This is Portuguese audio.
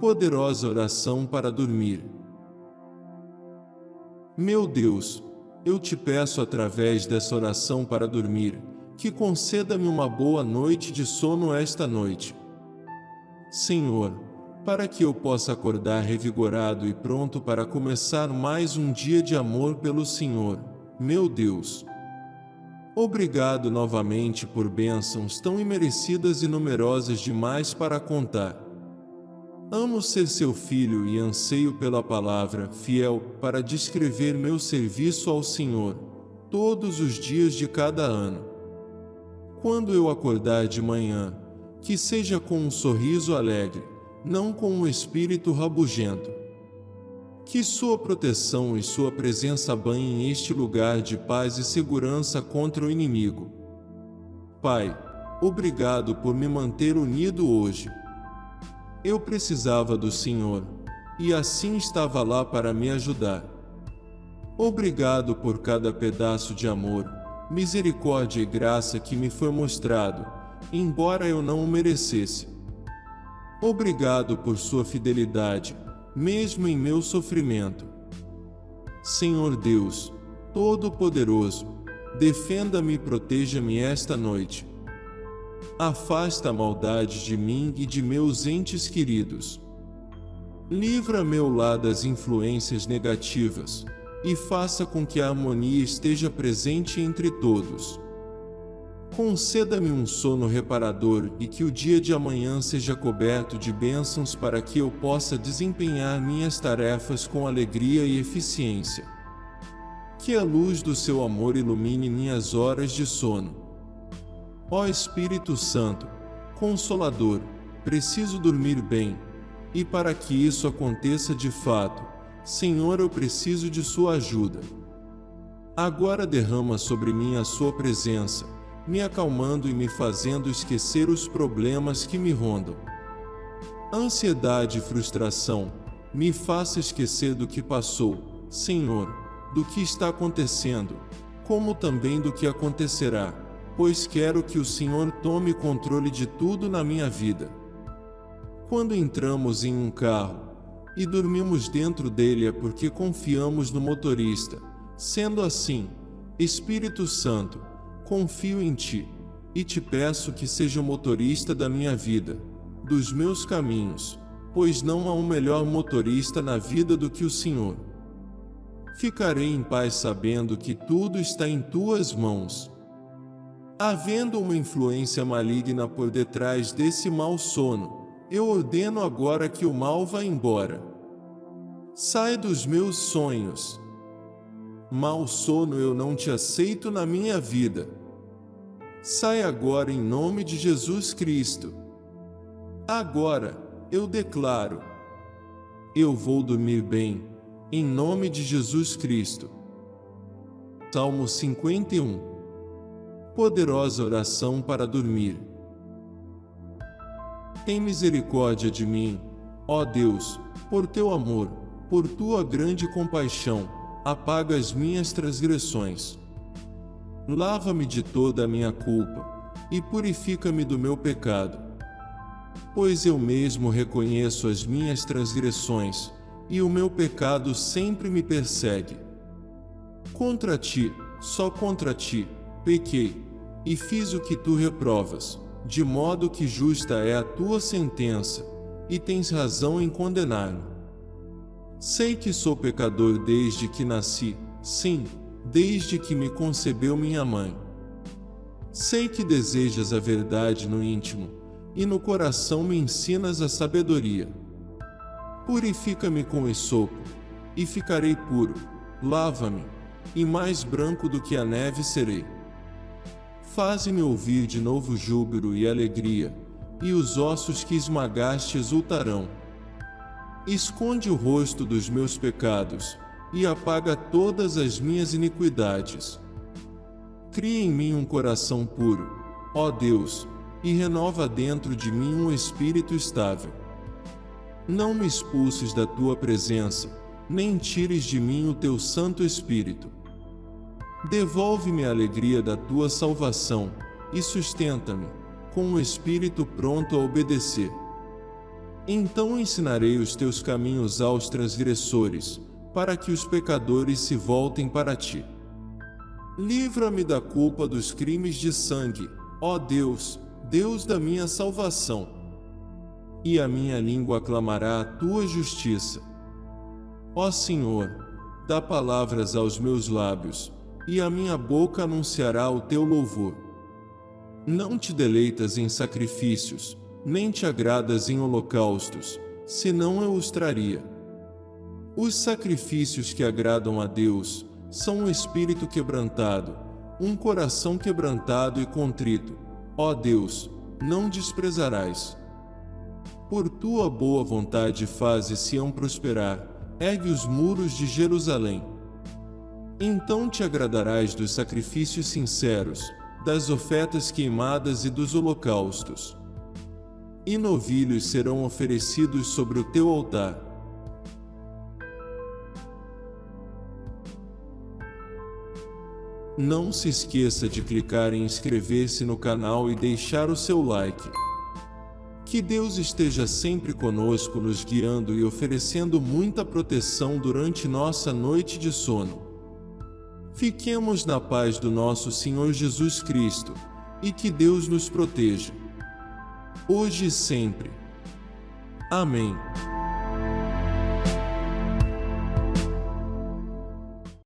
Poderosa oração para dormir. Meu Deus, eu te peço através dessa oração para dormir, que conceda-me uma boa noite de sono esta noite. Senhor, para que eu possa acordar revigorado e pronto para começar mais um dia de amor pelo Senhor, meu Deus. Obrigado novamente por bênçãos tão imerecidas e numerosas demais para contar. Amo ser seu filho e anseio pela palavra fiel para descrever meu serviço ao Senhor, todos os dias de cada ano. Quando eu acordar de manhã, que seja com um sorriso alegre, não com um espírito rabugento. Que sua proteção e sua presença banhem este lugar de paz e segurança contra o inimigo. Pai, obrigado por me manter unido hoje. Eu precisava do Senhor, e assim estava lá para me ajudar. Obrigado por cada pedaço de amor, misericórdia e graça que me foi mostrado, embora eu não o merecesse. Obrigado por sua fidelidade, mesmo em meu sofrimento. Senhor Deus, Todo-Poderoso, defenda-me e proteja-me esta noite. Afasta a maldade de mim e de meus entes queridos. Livra meu lar das influências negativas e faça com que a harmonia esteja presente entre todos. Conceda-me um sono reparador e que o dia de amanhã seja coberto de bênçãos para que eu possa desempenhar minhas tarefas com alegria e eficiência. Que a luz do seu amor ilumine minhas horas de sono. Ó Espírito Santo, Consolador, preciso dormir bem, e para que isso aconteça de fato, Senhor, eu preciso de Sua ajuda. Agora derrama sobre mim a Sua presença me acalmando e me fazendo esquecer os problemas que me rondam. Ansiedade e frustração, me faça esquecer do que passou, Senhor, do que está acontecendo, como também do que acontecerá, pois quero que o Senhor tome controle de tudo na minha vida. Quando entramos em um carro e dormimos dentro dele é porque confiamos no motorista. Sendo assim, Espírito Santo, Confio em ti, e te peço que seja o motorista da minha vida, dos meus caminhos, pois não há um melhor motorista na vida do que o Senhor. Ficarei em paz sabendo que tudo está em tuas mãos. Havendo uma influência maligna por detrás desse mau sono, eu ordeno agora que o mal vá embora. Sai dos meus sonhos. Mal sono eu não te aceito na minha vida. Sai agora em nome de Jesus Cristo. Agora, eu declaro: eu vou dormir bem, em nome de Jesus Cristo. Salmo 51 Poderosa oração para dormir. Tem misericórdia de mim, ó Deus, por teu amor, por tua grande compaixão, apaga as minhas transgressões. Lava-me de toda a minha culpa e purifica-me do meu pecado. Pois eu mesmo reconheço as minhas transgressões e o meu pecado sempre me persegue. Contra ti, só contra ti, pequei e fiz o que tu reprovas, de modo que justa é a tua sentença e tens razão em condenar-me. Sei que sou pecador desde que nasci, sim, desde que me concebeu minha mãe. Sei que desejas a verdade no íntimo, e no coração me ensinas a sabedoria. Purifica-me com esopo, e ficarei puro, lava-me, e mais branco do que a neve serei. Faze-me ouvir de novo júbilo e alegria, e os ossos que esmagaste exultarão. Esconde o rosto dos meus pecados, e apaga todas as minhas iniquidades. Cria em mim um coração puro, ó Deus, e renova dentro de mim um espírito estável. Não me expulses da tua presença, nem tires de mim o teu Santo Espírito. Devolve-me a alegria da tua salvação e sustenta-me, com um espírito pronto a obedecer. Então ensinarei os teus caminhos aos transgressores, para que os pecadores se voltem para ti. Livra-me da culpa dos crimes de sangue, ó Deus, Deus da minha salvação. E a minha língua aclamará a tua justiça. Ó Senhor, dá palavras aos meus lábios, e a minha boca anunciará o teu louvor. Não te deleitas em sacrifícios, nem te agradas em holocaustos, senão eu os traria. Os sacrifícios que agradam a Deus são um espírito quebrantado, um coração quebrantado e contrito. Ó Deus, não desprezarás. Por tua boa vontade faze Sião prosperar, ergue os muros de Jerusalém. Então te agradarás dos sacrifícios sinceros, das ofertas queimadas e dos holocaustos. E novilhos serão oferecidos sobre o teu altar. Não se esqueça de clicar em inscrever-se no canal e deixar o seu like. Que Deus esteja sempre conosco nos guiando e oferecendo muita proteção durante nossa noite de sono. Fiquemos na paz do nosso Senhor Jesus Cristo, e que Deus nos proteja. Hoje e sempre. Amém.